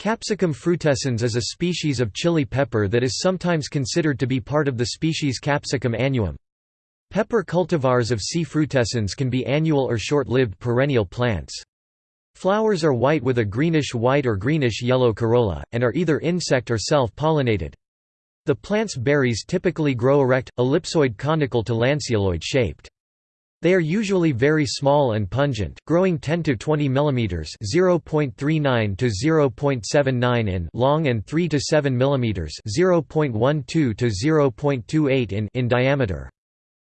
Capsicum frutescens is a species of chili pepper that is sometimes considered to be part of the species Capsicum annuum. Pepper cultivars of C. frutescens can be annual or short-lived perennial plants. Flowers are white with a greenish-white or greenish-yellow corolla, and are either insect or self-pollinated. The plant's berries typically grow erect, ellipsoid conical to lanceoloid shaped. They are usually very small and pungent, growing 10 to 20 mm (0.39 to 0.79 in) long and 3 to 7 mm (0.12 to 0.28 in) in diameter.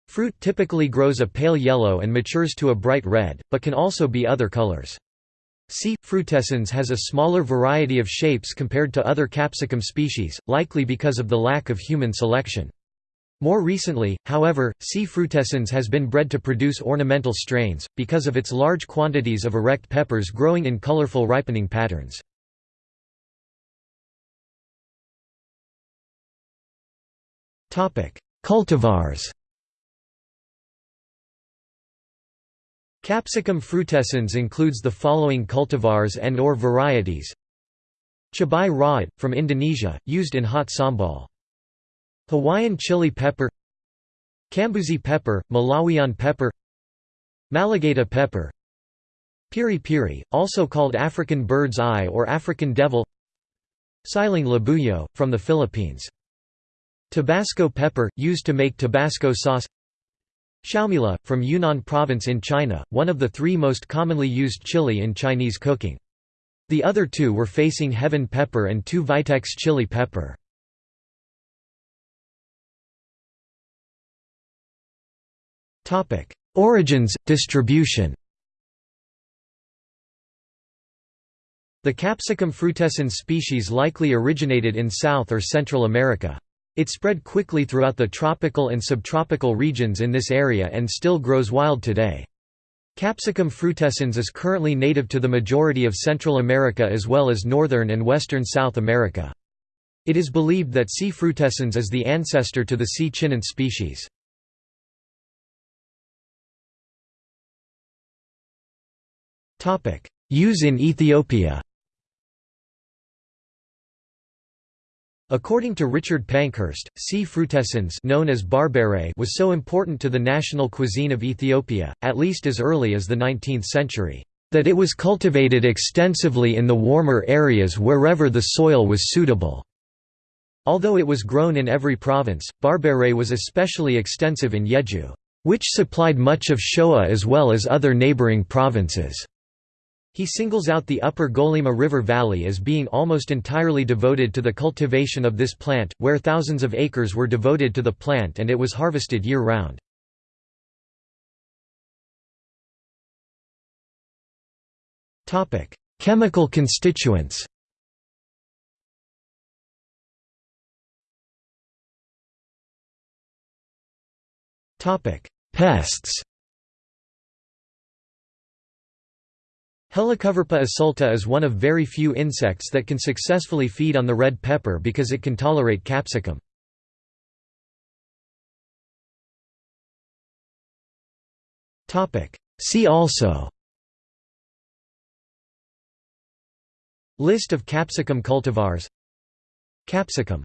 Fruit typically grows a pale yellow and matures to a bright red, but can also be other colors. C. frutescens has a smaller variety of shapes compared to other capsicum species, likely because of the lack of human selection. More recently, however, C. frutescens has been bred to produce ornamental strains, because of its large quantities of erect peppers growing in colorful ripening patterns. Cultivars Capsicum frutescens includes the following cultivars and or varieties Cabai rawit, from Indonesia, used in hot sambal Hawaiian chili pepper Kambuzi pepper, Malawian pepper Malagueta pepper Piri piri, also called African bird's eye or African devil Siling labuyo, from the Philippines. Tabasco pepper, used to make Tabasco sauce Xiaomila, from Yunnan province in China, one of the three most commonly used chili in Chinese cooking. The other two were facing heaven pepper and two Vitex chili pepper. Topic: Origins, distribution. The Capsicum frutescens species likely originated in South or Central America. It spread quickly throughout the tropical and subtropical regions in this area and still grows wild today. Capsicum frutescens is currently native to the majority of Central America as well as northern and western South America. It is believed that C. frutescens is the ancestor to the C. chinense species. Use in Ethiopia According to Richard Pankhurst, C. frutescens known as berbere was so important to the national cuisine of Ethiopia, at least as early as the 19th century, that it was cultivated extensively in the warmer areas wherever the soil was suitable. Although it was grown in every province, berbere was especially extensive in Yeju, which supplied much of Shoa as well as other neighboring provinces. He singles out the upper Golima River Valley as being almost entirely devoted to the cultivation of this plant, where thousands of acres were devoted to the plant and it was harvested year-round. Chemical constituents Pests Helicoverpa assulta is one of very few insects that can successfully feed on the red pepper because it can tolerate capsicum. See also List of capsicum cultivars Capsicum